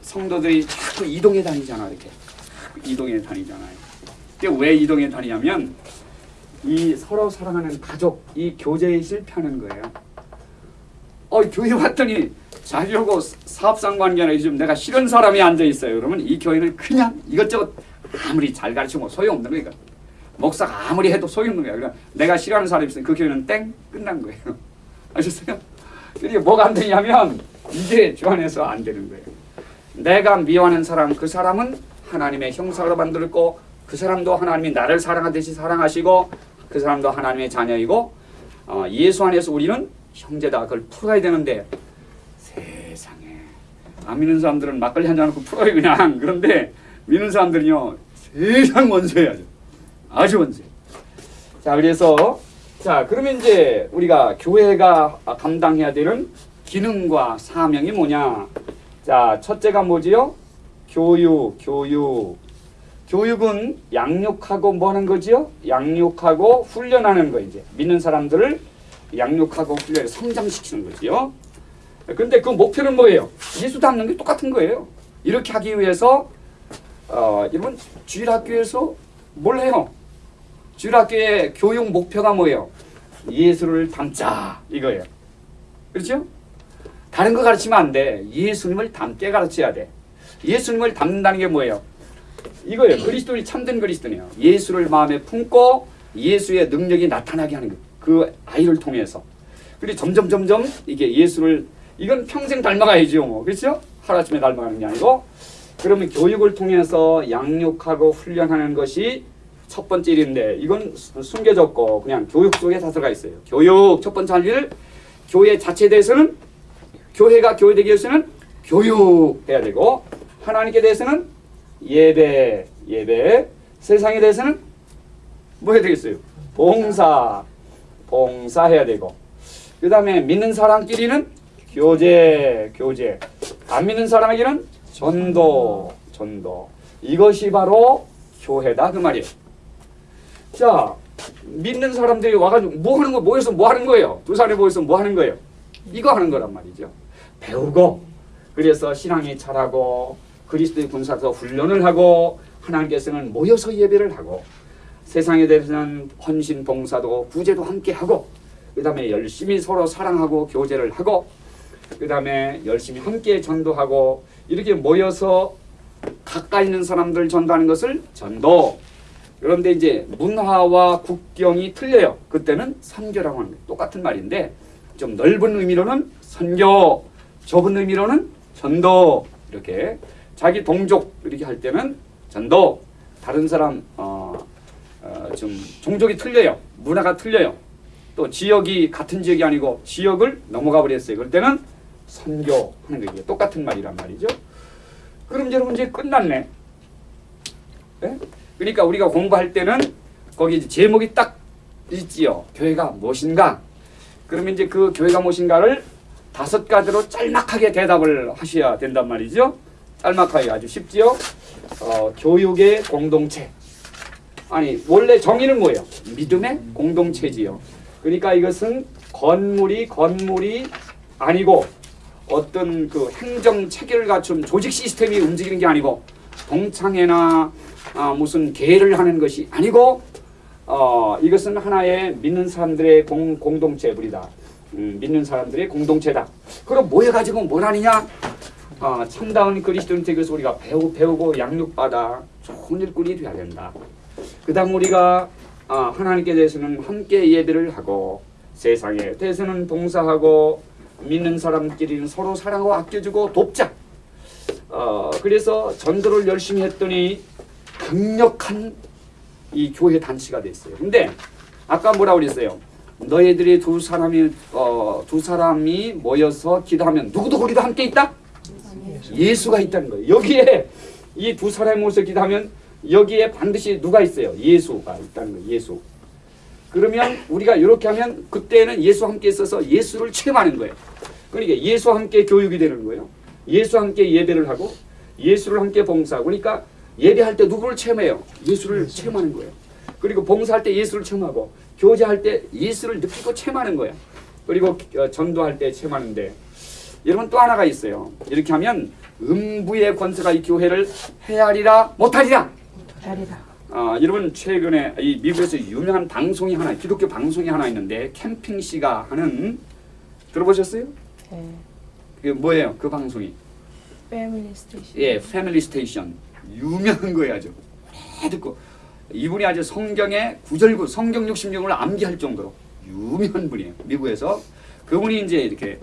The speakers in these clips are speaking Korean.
성도들이 자꾸 이동해 다니잖아 이렇게 이동해 다니잖아요. 이게 왜 이동해 다니냐면 이 서로 사랑하는 가족 이 교제에 실패하는 거예요. 어 교회 왔더니 자기하고 사업상 관계나 요즘 내가 싫은 사람이 앉아 있어요. 그러면 이 교회는 그냥 이것저것 아무리 잘 가르치면 소용없는 거니까 목사가 아무리 해도 소용없는 거야. 그러니까 내가 싫어하는 사람이 있으면 그 교회는 땡 끝난 거예요. 아셨어요? 그게 뭐가 안 되냐면 이게 주 안에서 안 되는 거예요. 내가 미워하는 사람 그 사람은 하나님의 형상으로 만들었고 그 사람도 하나님이 나를 사랑하듯이 사랑하시고 그 사람도 하나님의 자녀이고 어, 예수 안에서 우리는 형제다. 그걸 풀어야 되는데 세상에. 안 믿는 사람들은 막걸리 한잔 놓고 풀어요 그냥. 그런데 믿는 사람들은요 세상 아주 아주 원수 자 그래서 자 그러면 이제 우리가 교회가 감당해야 되는 기능과 사명이 뭐냐 자 첫째가 뭐지요? 교육 교육 교육은 양육하고 뭐 하는 거지요? 양육하고 훈련하는 거 이제. 믿는 사람들을 양육하고 훈련 성장시키는 거지요. 근데 그 목표는 뭐예요? 예수 닮는 게 똑같은 거예요. 이렇게 하기 위해서 어, 여러분 주일학교에서 뭘 해요? 주일학교의 교육 목표가 뭐예요? 예수를 닮자 이거예요. 그렇죠 다른 거 가르치면 안 돼. 예수님을 닮게 가르쳐야 돼. 예수님을 닮는다는 게 뭐예요? 이거예요. 그리스도인이 참된 그리스도네요. 예수를 마음에 품고 예수의 능력이 나타나게 하는 거. 그 아이를 통해서. 그리고 점점 점점 이게 예수를 이건 평생 닮아가야죠. 뭐. 그렇죠? 하루아침에 닮아가는 게 아니고 그러면 교육을 통해서 양육하고 훈련하는 것이 첫 번째 일인데 이건 숨겨졌고 그냥 교육 속에 다 들어가 있어요. 교육 첫 번째 할 일, 교회 자체에 대해서는 교회가 교회되기 위해서는 교육해야 되고 하나님께 대해서는 예배, 예배. 세상에 대해서는 뭐 해야 되겠어요? 봉사, 봉사해야 되고. 그 다음에 믿는 사람끼리는 교제, 교제. 안 믿는 사람에게는 전도, 전도. 이것이 바로 교회다 그 말이에요. 자 믿는 사람들이 와가지고 뭐 하는 거 모여서 뭐 하는 거예요? 두 사람이 모여서 뭐 하는 거예요? 이거 하는 거란 말이죠 배우고 그래서 신앙이 자라고 그리스도의 군사서 훈련을 하고 하나님께서는 모여서 예배를 하고 세상에 대해서는 헌신 봉사도 구제도 함께 하고 그 다음에 열심히 서로 사랑하고 교제를 하고 그 다음에 열심히 함께 전도하고 이렇게 모여서 가까이 있는 사람들 전도하는 것을 전도. 그런데 이제 문화와 국경이 틀려요. 그때는 선교라고 하는 똑같은 말인데 좀 넓은 의미로는 선교 좁은 의미로는 전도 이렇게. 자기 동족 이렇게 할 때는 전도. 다른 사람 어, 어, 좀 종족이 틀려요. 문화가 틀려요. 또 지역이 같은 지역이 아니고 지역을 넘어가 버렸어요. 그럴 때는 선교하는 거 이게 똑같은 말이란 말이죠. 그럼 여러분 이제 끝났네. 네? 그러니까 우리가 공부할 때는 거기 이제 제목이 딱 있지요. 교회가 무엇인가? 그러면 이제 그 교회가 무엇인가를 다섯 가지로 짤막하게 대답을 하셔야 된단 말이죠. 짤막하게 아주 쉽지요. 어, 교육의 공동체. 아니 원래 정의는 뭐예요? 믿음의 공동체지요. 그러니까 이것은 건물이 건물이 아니고 어떤 그 행정 체계를 갖춘 조직 시스템이 움직이는 게 아니고 동창회나 아, 무슨 계를 하는 것이 아니고 어, 이것은 하나의 믿는 사람들의 공, 공동체물이다. 음, 믿는 사람들의 공동체다. 그럼 모여가지고 뭘 하느냐? 어, 참다운 그리스도인 되기서 우리가 배우, 배우고 양육받아 좋은 일꾼이 되어야 된다. 그 다음 우리가 어, 하나님께 대해서는 함께 예배를 하고 세상에 대해서는 봉사하고 믿는 사람끼리는 서로 사랑하고 아껴주고 돕자. 어, 그래서 전도를 열심히 했더니 강력한 이 교회 단체가 됐어요. 근데 아까 뭐라고 그랬어요? 너희들이 두 사람이 어, 두 사람이 모여서 기도하면 누구도 거기도 함께 있다? 예수가 있다는 거예요. 여기에 이 두 사람이 모여서 기도하면 여기에 반드시 누가 있어요? 예수가 있다는 거예요. 예수. 그러면 우리가 이렇게 하면 그때는 예수와 함께 있어서 예수를 체험하는 거예요. 그러니까 예수와 함께 교육이 되는 거예요. 예수와 함께 예배를 하고 예수를 함께 봉사하고 그러니까 예배할 때 누구를 체험해요? 예수를 체험하는 거예요. 그리고 봉사할 때 예수를 체험하고 교제할 때 예수를 느끼고 체험하는 거야. 그리고 어, 전도할 때 체험하는데 여러분 또 하나가 있어요. 이렇게 하면 음부의 권세가 이 교회를 헤아리라 못하리라. 자리다. 아, 여러분 최근에 이 미국에서 유명한 방송이 하나 기독교 방송이 하나 있는데 캠핑 씨가 하는 들어보셨어요? 네. 그 뭐예요? 그 방송이 Family Station. 예, Family Station 유명한 거예요 아주 오래 듣고 이분이 아주 성경의 구절구 성경 66을 암기할 정도로 유명한 분이에요. 미국에서. 그분이 이제 이렇게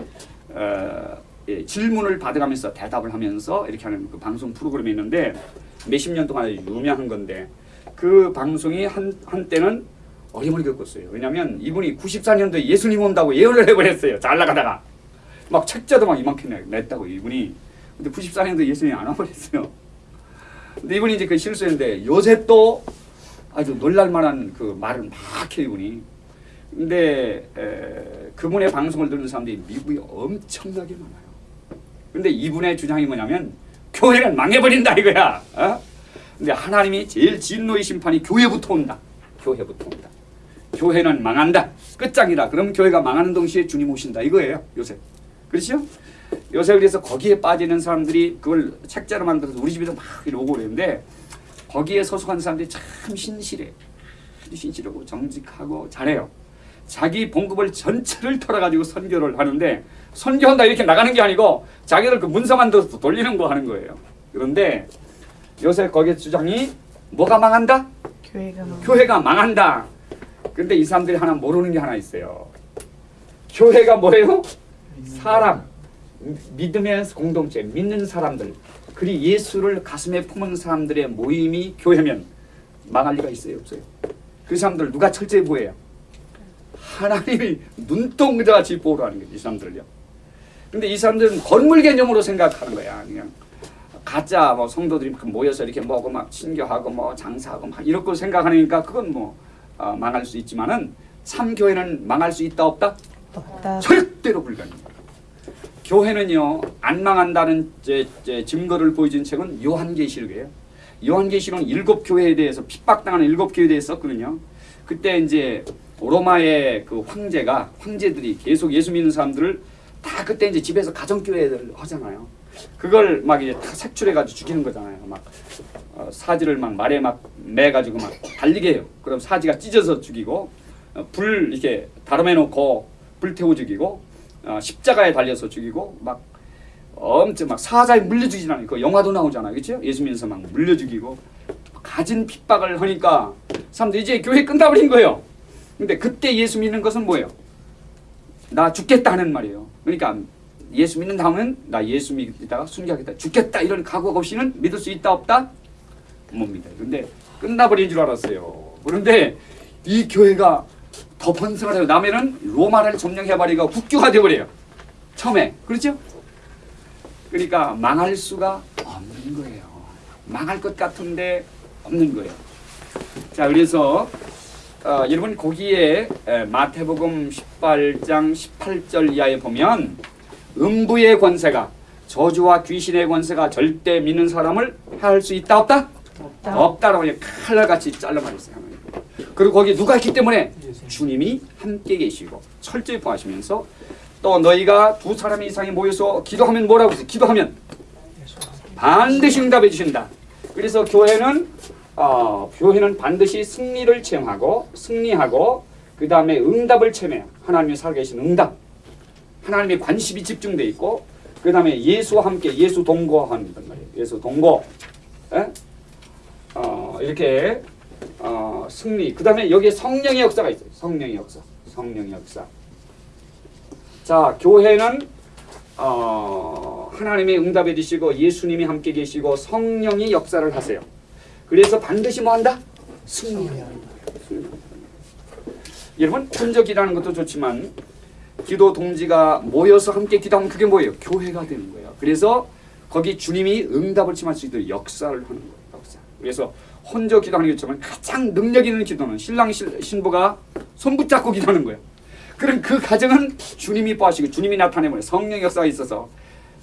어, 예, 질문을 받아가면서 대답을 하면서 이렇게 하는 그 방송 프로그램이 있는데 몇십 년 동안 유명한 건데 그 방송이 한 한때는 어림을 겪었어요. 왜냐하면 이분이 94년도에 예수님 온다고 예언을 해버렸어요. 잘 나가다가. 막 책자도 막 이만큼 냈다고 이분이. 근데 94년도 예수님이 안 와버렸어요. 근데 이분이 이제 그 실수했는데 요새 또 아주 놀랄만한 그 말을 막 해요 이분이. 근데 에, 그분의 방송을 듣는 사람들이 미국에 엄청나게 많아요. 근데 이분의 주장이 뭐냐면 교회는 망해버린다 이거야. 어? 근데 하나님이 제일 진노의 심판이 교회부터 온다. 교회부터 온다. 교회는 망한다. 끝장이다. 그럼 교회가 망하는 동시에 주님 오신다 이거예요 요새. 그렇죠? 요새 그래서 거기에 빠지는 사람들이 그걸 책자로 만들어서 우리 집에도 막 이렇게 오고 그러는데 거기에 소속한 사람들이 참 신실해. 아주 신실하고 정직하고 잘해요. 자기 봉급을 전체를 털어가지고 선교를 하는데 선교한다 이렇게 나가는 게 아니고 자기들 그 문서만 더 돌리는 거 하는 거예요. 그런데 요새 거기에 주장이 뭐가 망한다? 교회가 막 교회가 망한다. 근데 이 사람들이 하나 모르는 게 하나 있어요. 교회가 뭐예요? 사람, 믿음의 공동체, 믿는 사람들, 그리 예수를 가슴에 품은 사람들의 모임이 교회면 망할 리가 있어요, 없어요? 그 사람들 누가 철저히 보호해요? 하나님이 눈동자같이 하는 거예요, 이 사람들을요. 근데 이 사람들은 건물 개념으로 생각하는 거야, 그냥. 가짜 뭐 성도들이 그 모여서 이렇게 뭐고 막 친교하고 뭐 장사하고 막 이렇게 생각하니까 그건 뭐 어, 망할 수 있지만은 참 교회는 망할 수 있다 없다? 없다. 절대로 불가능해요. 교회는요 안 망한다는 제, 제 증거를 보여준 책은 요한계시록이에요. 요한계시록은 일곱 교회에 대해서 핍박당하는 일곱 교회에 대해서 썼거든요. 그때 이제 로마의 그 황제가 황제들이 계속 예수 믿는 사람들을 다 그때 이제 집에서 가정교회를 하잖아요. 그걸 막 이제 다 색출해가지고 죽이는 거잖아요. 막 어, 사지를 막 말에 막 매가지고 막 달리게 해요. 그럼 사지가 찢어서 죽이고 어, 불 이렇게 다름해 놓고 불 태워 죽이고 어, 십자가에 달려서 죽이고 막 엄청 막 사자에 물려 죽이진 않아요. 그 영화도 나오잖아요. 그렇죠? 예수 믿으면서 막 물려 죽이고 가진 핍박을 하니까 사람들이 이제 교회 끝나버린 거예요. 근데 그때 예수 믿는 것은 뭐예요? 나 죽겠다 하는 말이에요. 그러니까 예수 믿는 다음은 나 예수 믿다가 순교하겠다 죽겠다 이런 각오 없이는 믿을 수 있다 없다? 못 믿어요. 근데 끝나버린 줄 알았어요. 그런데 이 교회가 더 번성을 해요. 남해는 로마를 점령해버리고 국교가 되어버려요. 처음에 그렇죠? 그러니까 망할 수가 없는 거예요. 망할 것 같은데 없는 거예요. 자 그래서 어, 여러분 거기에 에, 마태복음 18장 18절 이하에 보면 음부의 권세가 저주와 귀신의 권세가 절대 믿는 사람을 할 수 있다 없다? 없다. 없다라고 칼날같이 잘라버렸어요. 그리고 거기 누가 있기 때문에 주님이 함께 계시고 철저히 보하시면서 또 너희가 두 사람 이상이 모여서 기도하면 뭐라고 했어요? 기도하면 반드시 응답해 주신다. 그래서 교회는 어, 교회는 반드시 승리를 체험하고 승리하고 그 다음에 응답을 체험해요. 하나님이 살아계신 응답. 하나님의 관심이 집중돼 있고 그 다음에 예수와 함께 예수 동거하는 말이에요. 예수 동거. 에? 어, 이렇게 어, 승리. 그 다음에 여기에 성령의 역사가 있어요. 성령의 역사. 성령의 역사. 자, 교회는 어, 하나님이 응답해 주시고 예수님이 함께 계시고 성령이 역사를 하세요. 그래서 반드시 뭐 한다? 승리한다. 승리한다. 여러분 혼적이라는 것도 좋지만 기도 동지가 모여서 함께 기도하면 그게 뭐예요? 교회가 되는 거예요. 그래서 거기 주님이 응답을 침할 수 있도록 역사를 하는 거예요. 그래서 혼자 기도하는 것처럼 가장 능력 있는 기도는 신랑 신- 신부가 손 붙잡고 기도하는 거예요. 그럼 그 가정은 주님이 보시고 주님이 나타내면 성령 역사가 있어서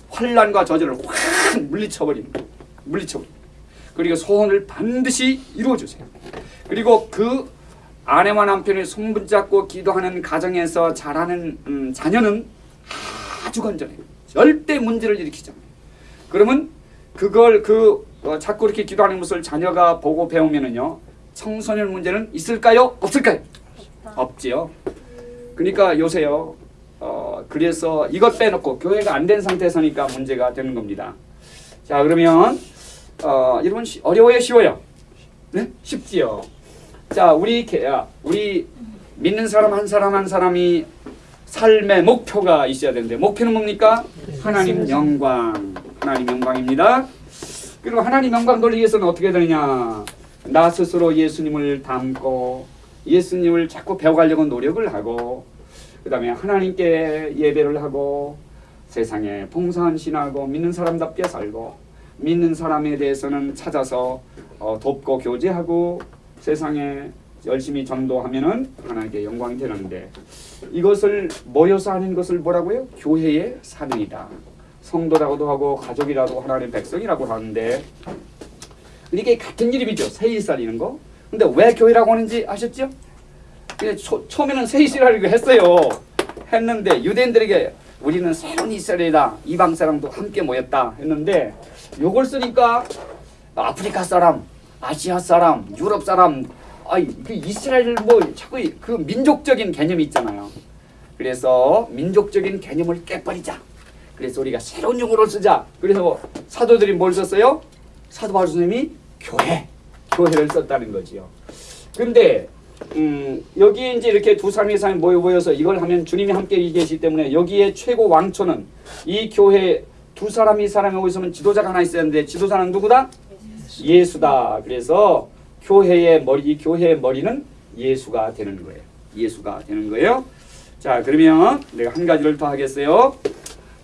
환란과 저주를 확 물리쳐버리는 거예요. 물리쳐버리는 거예요. 그리고 소원을 반드시 이루어주세요. 그리고 그 아내와 남편이 손 붙잡고 기도하는 가정에서 자라는 음, 자녀는 아주 건전해요. 절대 문제를 일으키잖아요. 그러면 그걸 그 어, 자꾸 이렇게 기도하는 것을 자녀가 보고 배우면은요 청소년 문제는 있을까요? 없을까요? 없지요. 그러니까 요새요. 어 그래서 이것 빼놓고 교회가 안 된 상태에서니까 문제가 되는 겁니다. 자 그러면 어 여러분 쉬- 어려워요 쉬워요? 네 쉽지요. 자 우리 개- 아, 우리 믿는 사람 한 사람 한 사람이 삶의 목표가 있어야 되는데 목표는 뭡니까? 하나님 영광 하나님 영광입니다. 그리고 하나님 영광 돌리기 위해서는 어떻게 되느냐? 나 스스로 예수님을 닮고 예수님을 자꾸 배워가려고 노력을 하고 그 다음에 하나님께 예배를 하고 세상에 봉사한 신하고 믿는 사람답게 살고 믿는 사람에 대해서는 찾아서 어, 돕고 교제하고 세상에 열심히 전도하면은 하나님께 영광이 되는데 이것을 모여서 하는 것을 뭐라고요? 교회의 사명이다. 성도라고도 하고 가족이라고 하나님 백성이라고 하는데 이게 같은 이름이죠. 세이 살리는 거. 근데 왜 교회라고 하는지 아셨죠? 초, 처음에는 세이스라고 했어요. 했는데 유대인들에게 우리는 새로운 이스라엘이다. 이방 사람도 함께 모였다 했는데 요걸 쓰니까 아프리카 사람, 아시아 사람, 유럽 사람, 아이 그 이스라엘 뭐 자꾸 그 민족적인 개념이 있잖아요. 그래서 민족적인 개념을 깨버리자. 그래서 우리가 새로운 용어를 쓰자. 그래서 사도들이 뭘 썼어요? 사도 바울 선생님이 교회, 교회를 썼다는 거지요. 근데 음, 여기 이제 이렇게 두 사람이 사람이 모여 모여서 이걸 하면 주님이 함께 계시기 때문에 여기에 최고 왕초는 이 교회 두 사람이 사람이 있으면 지도자가 하나 있어야 하는데 지도자는 누구다? 예수 다. 그래서 교회의 머리, 이 교회의 머리는 예수가 되는 거예요. 예수가 되는 거예요. 자, 그러면 내가 한 가지를 더 하겠어요.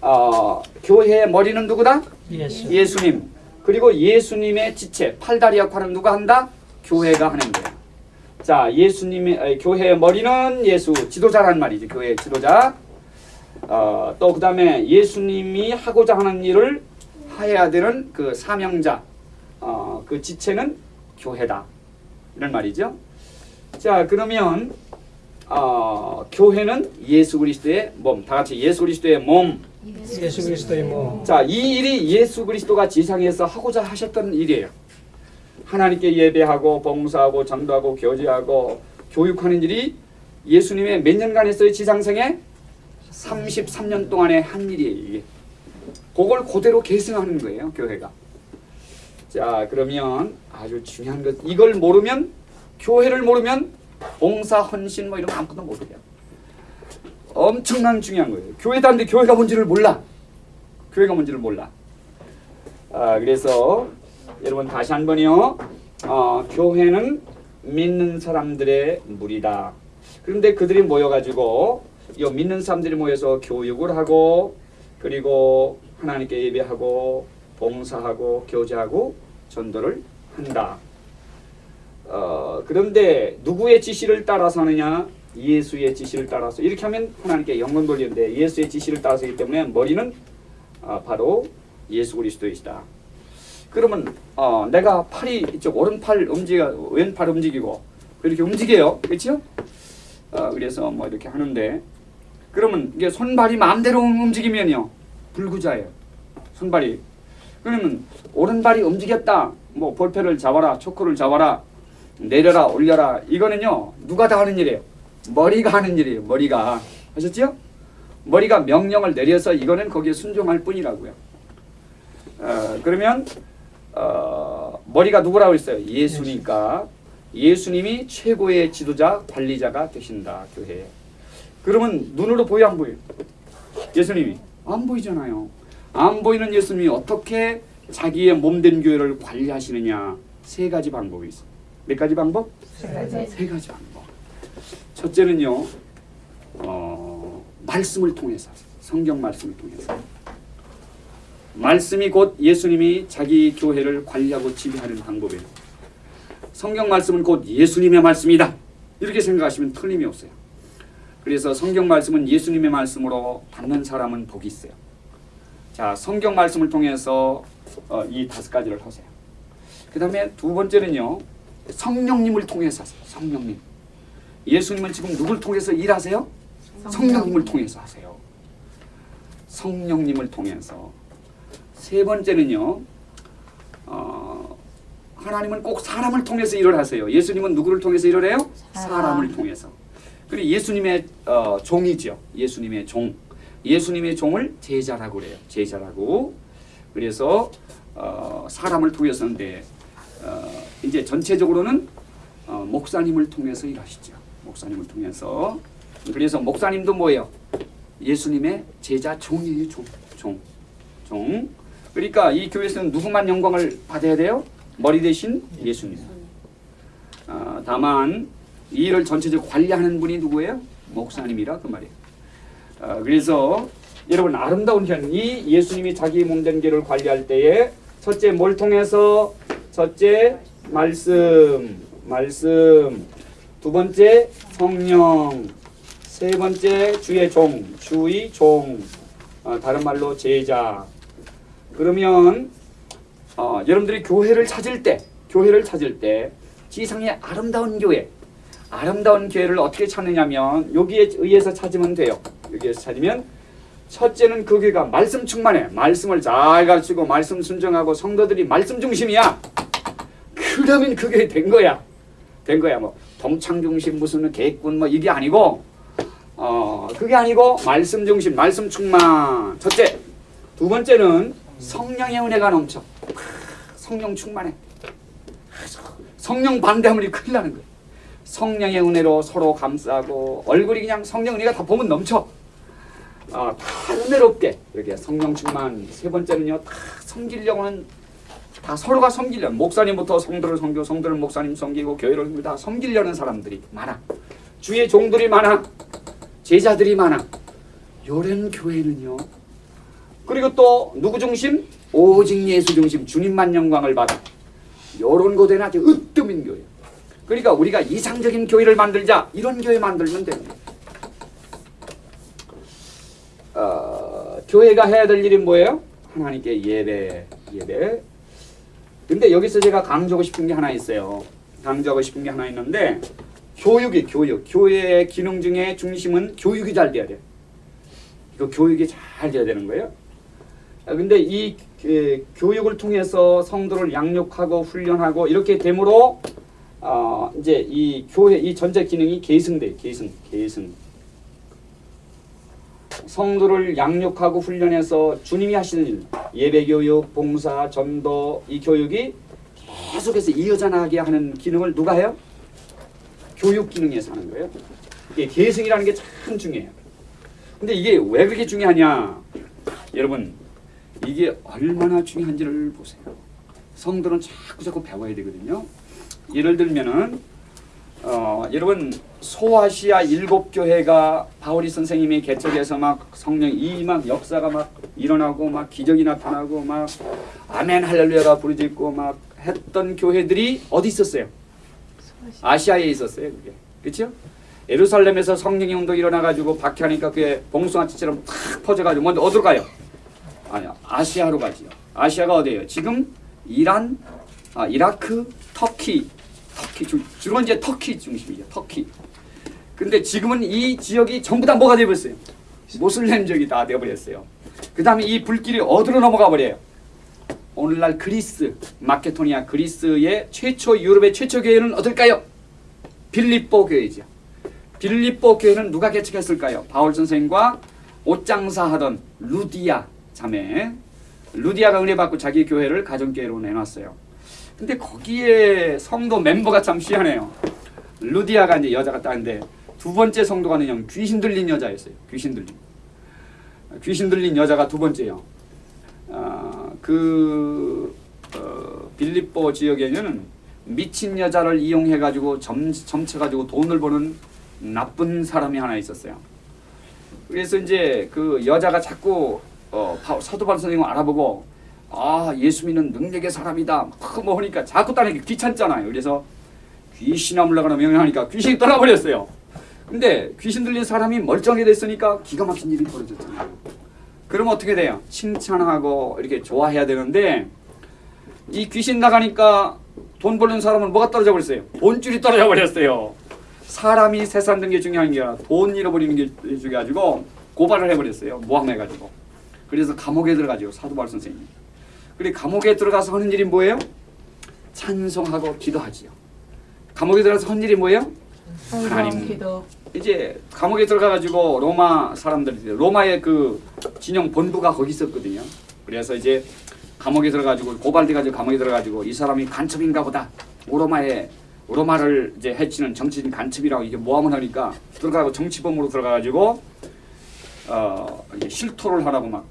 어, 교회의 머리는 누구다? 예수. 예수님. 그리고 예수님의 지체, 팔다리 역할은 누가 한다? 교회가 하는 거예요. 자, 예수님의 아니, 교회의 머리는 예수, 지도자란 말이지. 교회 지도자. 어, 또 그다음에 예수님이 하고자 하는 일을 해야 되는 그 사명자, 어, 그 지체는 교회다. 이런 말이죠. 자, 그러면 어, 교회는 예수 그리스도의 몸. 다 같이 예수 그리스도의 몸. 예수 그리스도의 몸. 자, 이 일이 예수 그리스도가 지상에서 하고자 하셨던 일이에요. 하나님께 예배하고 봉사하고 전도하고 교제하고 교육하는 일이 예수님의 몇 년간 했어요? 지상생에 33년 동안에 한 일이에요. 이게. 그걸 그대로 계승하는 거예요, 교회가. 자, 그러면 아주 중요한 것 이걸 모르면 교회를 모르면 봉사 헌신 뭐 이런 거 아무것도 못해요. 엄청난 중요한 거예요. 교회도 안데 교회가 뭔지를 몰라. 교회가 뭔지를 몰라. 아, 그래서 여러분 다시 한 번요. 어, 교회는 믿는 사람들의 무리다. 그런데 그들이 모여가지고 이 믿는 사람들이 모여서 교육을 하고 그리고 하나님께 예배하고 봉사하고 교제하고 전도를 한다. 어, 그런데 누구의 지시를 따라서 하느냐? 예수의 지시를 따라서 이렇게 하면 하나님께 영광 돌리는데 예수의 지시를 따라서기 때문에 머리는 아, 바로 예수 그리스도이시다. 그러면 어, 내가 팔이 이쪽 오른팔 움직여 왼팔 움직이고 이렇게 움직여요, 그렇죠? 어, 그래서 뭐 이렇게 하는데 그러면 이게 손발이 마음대로 움직이면요 불구자예요. 손발이 그러면 오른발이 움직였다. 뭐 볼펜을 잡아라, 초코를 잡아라, 내려라, 올려라. 이거는요 누가 다 하는 일이에요. 머리가 하는 일이에요. 머리가 아셨죠? 머리가 명령을 내려서 이거는 거기에 순종할 뿐이라고요. 어, 그러면 어, 머리가 누구라고 했어요? 예수니까 예수님이 최고의 지도자 관리자가 되신다 교회에. 그러면 눈으로 보여 안 보여? 예수님이 안 보이잖아요. 안 보이는 예수님이 어떻게 자기의 몸된 교회를 관리하시느냐 세 가지 방법이 있어요. 몇 가지 방법? 세 가지 방법. 첫째는요, 어, 말씀을 통해서 성경 말씀을 통해서 말씀이 곧 예수님이 자기 교회를 관리하고 지배하는 방법이에요. 성경 말씀은 곧 예수님의 말씀이다. 이렇게 생각하시면 틀림이 없어요. 그래서 성경 말씀은 예수님의 말씀으로 받는 사람은 복이 있어요. 자, 성경 말씀을 통해서 어, 이 다섯 가지를 하세요. 그 다음에 두 번째는요, 성령님을 통해서. 성령님. 예수님은 지금 누굴 통해서 일하세요? 성령님을 통해서 하세요. 성령님을 통해서 세 번째는요. 어, 하나님은 꼭 사람을 통해서 일을 하세요. 예수님은 누구를 통해서 일을 해요? 사람. 사람을 통해서. 그리고 예수님의 어, 종이죠. 예수님의 종. 예수님의 종을 제자라고 그래요. 제자라고. 그래서 어, 사람을 통해서인데 어, 이제 전체적으로는 어, 목사님을 통해서 일하시죠. 목사님을 통해서. 그래서 목사님도 뭐예요? 예수님의 제자 종이에요. 종. 종. 종. 그러니까 이 교회에서는 누구만 영광을 받아야 돼요? 머리 대신 예수님. 아, 다만 이 일을 전체적으로 관리하는 분이 누구예요? 목사님이라 그 말이에요. 아, 그래서 여러분 아름다운 현이 예수님이 자기 몸된 길을 관리할 때에 첫째 뭘 통해서 첫째 말씀 말씀 두 번째 성령 세 번째 주의 종 주의 종 아, 다른 말로 제자 그러면 어, 여러분들이 교회를 찾을 때 교회를 찾을 때 지상의 아름다운 교회 아름다운 교회를 어떻게 찾느냐면 여기에 의해서 찾으면 돼요. 여기에서 찾으면 첫째는 그 교회가 말씀 충만해. 말씀을 잘 가르치고 말씀 순종하고 성도들이 말씀 중심이야. 그러면 그 교회 된 거야. 된 거야. 뭐 동창 중심 무슨 계획군 뭐 이게 아니고 어 그게 아니고 말씀 중심, 말씀 충만. 첫째. 두 번째는 성령의 은혜가 넘쳐. 성령 충만해. 성령 반대하면 큰일 나는 거야. 성령의 은혜로 서로 감싸고 얼굴이 그냥 성령 은혜가 다 보면 넘쳐. 아, 다 은혜롭게 이렇게 성령 충만. 세 번째는요, 다 섬기려고는 다 서로가 섬기려. 목사님부터 성도를 섬기고 성도를 목사님 섬기고 교회를 섬기고 다 섬기려는 사람들이 많아. 주의 종들이 많아. 제자들이 많아. 요런 교회는요. 그리고 또 누구 중심? 오직 예수 중심. 주님만 영광을 받아. 요런 교회는 아주 으뜸인 교회. 그러니까 우리가 이상적인 교회를 만들자 이런 교회 만들면 됩니다. 어, 교회가 해야 될 일이 뭐예요? 하나님께 예배, 예배. 근데 여기서 제가 강조하고 싶은 게 하나 있어요. 강조하고 싶은 게 하나 있는데 교육이 교육. 교회의 기능 중에 중심은 교육이 잘 돼야 돼. 이거 교육이 잘 돼야 되는 거예요. 아, 근데 이 에, 교육을 통해서 성도를 양육하고 훈련하고 이렇게 됨으로 어, 이제 이 교회 이 전체 기능이 계승돼 계승 계승 성도를 양육하고 훈련해서 주님이 하시는 일 예배 교육 봉사 전도 이 교육이 계속해서 이어져 나가게 하는 기능을 누가 해요? 교육 기능에서 하는 거예요. 이게 계승이라는 게 참 중요해요. 근데 이게 왜 그렇게 중요하냐? 여러분 이게 얼마나 중요한지를 보세요. 성도는 자꾸 자꾸 배워야 되거든요. 예를 들면은 어, 여러분 소아시아 일곱 교회가 바오리 선생님이 개척해서 막 성령 이 막 역사가 막 일어나고 막 기적이 나타나고 막 아멘 할렐루야가 부르짖고 막 했던 교회들이 어디 있었어요? 아시아에 있었어요. 그게 그렇죠? 예루살렘에서 성령의 운동이 일어나가지고 박해하니까 그게 봉숭아치처럼 탁 퍼져가지고 먼저 어디로 가요? 아니요 아시아로 가지요. 아시아가 어디예요? 지금 이란, 아, 이라크, 터키, 터키 주, 주로 이제 터키 중심이죠. 터키. 근데 지금은 이 지역이 전부 다 뭐가 되어버렸어요? 모슬렘 지역이 다 되어버렸어요. 그 다음에 이 불길이 어디로 넘어가 버려요? 오늘날 그리스, 마케도니아 그리스의 최초 유럽의 최초 교회는 어딜까요? 빌립보 교회죠. 빌립보 교회는 누가 개척했을까요? 바울 선생과 옷장사 하던 루디아 자매. 루디아가 은혜 받고 자기 교회를 가정교회로 내놨어요. 근데 거기에 성도 멤버가 참 희한해요. 루디아가 이제 여자가 딱인데 두 번째 성도가 그냥 귀신 들린 여자였어요. 귀신 들린. 귀신 들린 여자가 두 번째요. 아, 그 어, 빌립보 지역에는 미친 여자를 이용해 가지고 점 점쳐 가지고 돈을 버는 나쁜 사람이 하나 있었어요. 그래서 이제 그 여자가 자꾸 어, 바- 사도 바울 선생님을 알아보고 아 예수 믿는 능력의 사람이다 뭐 하니까 자꾸 따르기 귀찮잖아요. 그래서 귀신 아 물러가라 명령하니까 귀신이 떠나버렸어요. 근데 귀신 들린 사람이 멀쩡하게 됐으니까 기가 막힌 일이 벌어졌잖아요. 그럼 어떻게 돼요? 칭찬하고 이렇게 좋아해야 되는데 이 귀신 나가니까 돈 벌는 사람은 뭐가 떨어져 버렸어요? 돈줄이 떨어져 버렸어요. 사람이 세상 든게 중요한 게 아니라 돈 잃어버리는 게 중요해가지고 고발을 해버렸어요. 모함해가지고. 그래서 감옥에 들어가죠. 사도 바울 선생님. 그리고 감옥에 들어가서 하는 일이 뭐예요? 찬송하고 기도하지요. 감옥에 들어가서 하는 일이 뭐예요? 하나님. 기도 이제 감옥에 들어가가지고 로마 사람들이 로마의 그 진영 본부가 거기 있었거든요. 그래서 이제 감옥에 들어가지고 고발돼가지고 감옥에 들어가지고 이 사람이 간첩인가 보다. 오로마의 오로마를 이제 해치는 정치인 간첩이라고 이게 모함을 하니까 들어가고 정치범으로 들어가가지고 어 실토를 하라고 막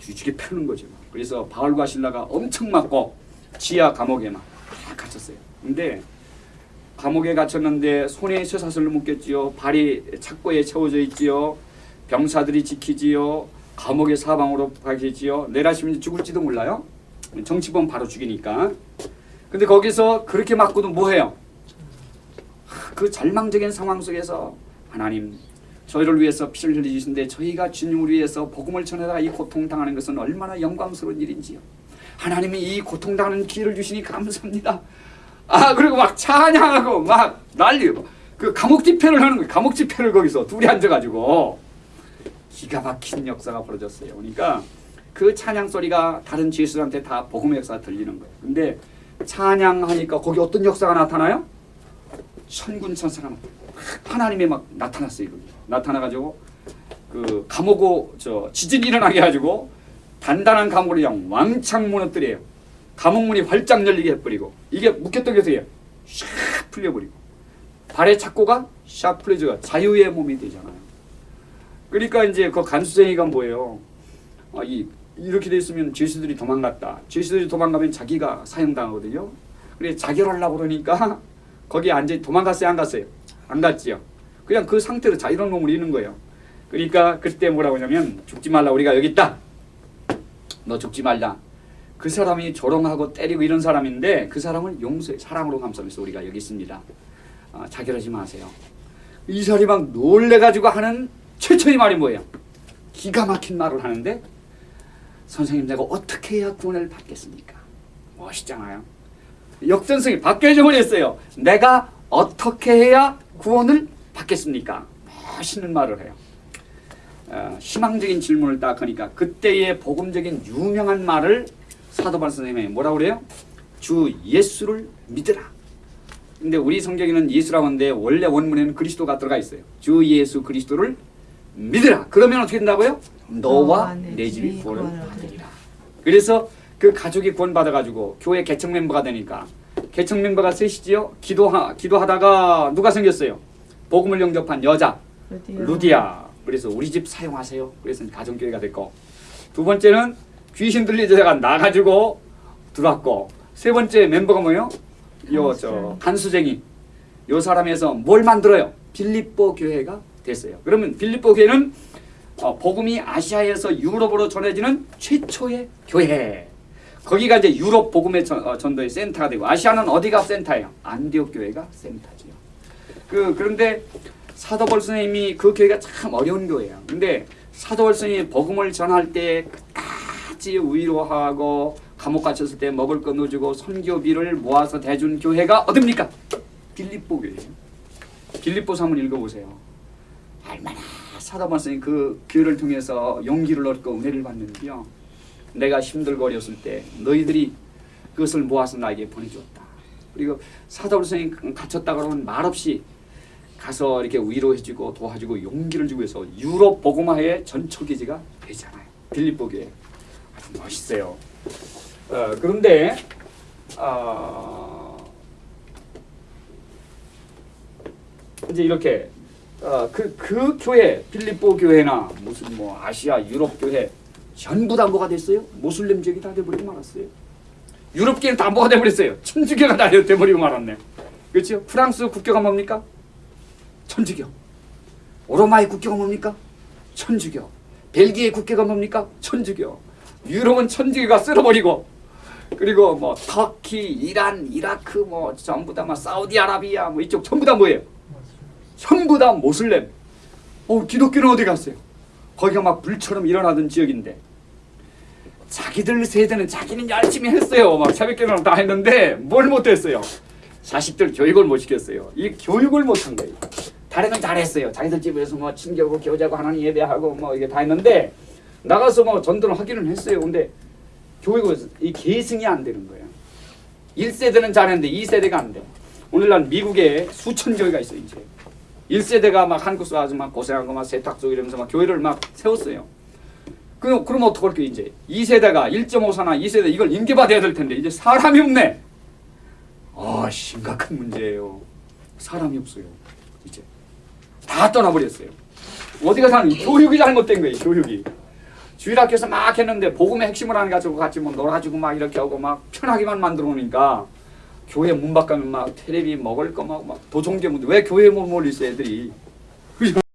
뒤지게 펴는 거죠. 그래서 바울과 신라가 엄청 맞고 지하 감옥에 막다 갇혔어요. 근데 감옥에 갇혔는데 손에 쇠사슬로 묶였지요. 발이 착고에 채워져 있지요. 병사들이 지키지요. 감옥의 사방으로 가겠지요. 내라시면 죽을지도 몰라요. 정치범 바로 죽이니까. 근데 거기서 그렇게 맞고도 뭐해요? 그 절망적인 상황 속에서 하나님 저희를 위해서 피를 흘리시는데 저희가 주님을 위해서 복음을 전하다가 이 고통당하는 것은 얼마나 영광스러운 일인지요. 하나님이 이 고통당하는 기회를 주시니 감사합니다. 아 그리고 막 찬양하고 막 난리고 그 감옥 집회를 하는 거예요. 감옥 집회를 거기서 둘이 앉아가지고 기가 막힌 역사가 벌어졌어요. 그러니까 그 찬양 소리가 다른 지수들한테 다 복음의 역사가 들리는 거예요. 근데 찬양하니까 거기 어떤 역사가 나타나요? 천군 천사가 막 하나님이 막 나타났어요. 거기. 나타나가지고 그 감옥고 저 지진이 일어나게 해가지고 단단한 감옥을 그냥 왕창 무너뜨려요. 감옥문이 활짝 열리게 해버리고 이게 어떻게 해요? 샥 풀려버리고 발의 착고가 샥 풀려져가 자유의 몸이 되잖아요. 그러니까 이제 그 간수생이가 뭐예요? 아, 이 이렇게 돼 있으면 죄수들이 도망갔다. 죄수들이 도망가면 자기가 사형당하거든요. 그래 자결하려고 그러니까 거기 앉아 도망갔어요, 안 갔어요? 안 갔지요. 그냥 그 상태로 자유로운 몸을 잃는 거예요. 그러니까 그때 뭐라고 하냐면 죽지 말라 우리가 여기 있다. 너 죽지 말라. 그 사람이 조롱하고 때리고 이런 사람인데 그 사람을 용서해 사랑으로 감싸면서 우리가 여기 있습니다. 아, 자결하지 마세요. 이 사람이 막 놀래가지고 하는 최초의 말이 뭐예요? 기가 막힌 말을 하는데 선생님 내가 어떻게 해야 구원을 받겠습니까? 멋있잖아요. 역전성이 박계정을 했어요. 내가 어떻게 해야 구원을 받겠습니까? 멋있는 말을 해요. 어, 희망적인 질문을 딱 하니까 그때의 복음적인 유명한 말을 사도발 선생님이 뭐라고 그래요? 주 예수를 믿으라. 근데 우리 성경에는 예수라고 하는데 원래 원문에는 그리스도가 들어가 있어요. 주 예수 그리스도를 믿으라. 그러면 어떻게 된다고요? 너와 내 집이 구원을 받으리라. 그래서 그 가족이 구원받아가지고 교회 개척 멤버가 되니까 개척 멤버가 셋이지요. 기도하, 기도하다가 누가 생겼어요? 복음을 영접한 여자 루디아. 루디아. 그래서 우리 집 사용하세요. 그래서 가정교회가 됐고 두 번째는 귀신 들리자가 나가지고 들어왔고 세 번째 멤버가 뭐예요? 요저 간수쟁이 요 사람에서 뭘 만들어요? 빌립보 교회가 됐어요. 그러면 빌립보 교회는 어, 복음이 아시아에서 유럽으로 전해지는 최초의 교회. 거기가 이제 유럽 복음의 전, 어, 전도의 센터가 되고 아시아는 어디가 센터예요? 안디옥 교회가 센터지요. 그 그런데 사도벌 선생님이 그 교회가 참 어려운 교회예요. 근데 사도벌 선생님이 복음을 전할 때 끝까지 위로하고 감옥 갇혔을 때 먹을 거 넣어주고 선교비를 모아서 대준 교회가 어딥니까? 빌립보 교회예요. 빌립보서 한번 읽어보세요. 얼마나 사도벌 선생님 그 교회를 통해서 용기를 얻고 은혜를 받는지요. 내가 힘들고 어렸을 때 너희들이 그것을 모아서 나에게 보내줬다. 그리고 사도벌 선생님 갇혔다 그러면 말없이 가서 이렇게 위로해주고 도와주고 용기를 주고 해서 유럽 복음화의 전초기지가 되잖아요. 빌립보 교회 아주 멋있어요. 어, 그런데 어, 이제 이렇게 어, 그, 그 교회 빌립보 교회나 무슨 뭐 아시아 유럽 교회 전부 다 뭐가 됐어요? 모슬렘 지역이 다 돼버리고 말았어요. 유럽 교회는 다 뭐가 돼버렸어요? 천주교가 다 돼버리고 말았네. 그렇죠? 프랑스 국교가 뭡니까? 천주교. 오로마의 국교가 뭡니까? 천주교. 벨기에 국교가 뭡니까? 천주교. 유럽은 천주교가 쓸어버리고 그리고 뭐 터키, 이란, 이라크 뭐 전부 다 막 사우디아라비아 뭐 이쪽 전부 다 뭐예요? 전부 다 모슬렘. 어 기독교는 어디 갔어요? 거기가 막 불처럼 일어나던 지역인데 자기들 세대는 자기는 열심히 했어요. 막 새벽기도랑 다 했는데 뭘 못했어요? 자식들 교육을 못 시켰어요. 이 교육을 못한 거예요. 건 잘했어요. 자기들 집에서 뭐 친교고 교자고 하나님 예배하고 뭐 이게 다 했는데 나가서 뭐 전도를 하기는 했어요. 근데 교육은 이 계승이 안 되는 거예요. 1세대는 잘했는데 2세대가 안 돼. 오늘날 미국에 수천 교회가 있어요, 이제. 1세대가 막 한국서 와서 막 고생하고 막 세탁소 이러면서 막 교회를 막 세웠어요. 그, 그럼 어떡할게요, 이제. 2세대가 1.5사나 2세대 이걸 인계받아야 될 텐데, 이제 사람이 없네. 아, 심각한 문제예요. 사람이 없어요, 이제. 다 떠나버렸어요. 어디가 사는 교육이 잘못된 거예요, 교육이. 주일학교에서 막 했는데 복음의 핵심을 안 가지고 같이 뭐 놀아주고 막 이렇게 하고 막 편하게만 만들어 놓으니까 교회 문 밖 가면 막 테레비 먹을 거막막 도종교 문제 왜 교회 못 몰리세 애들이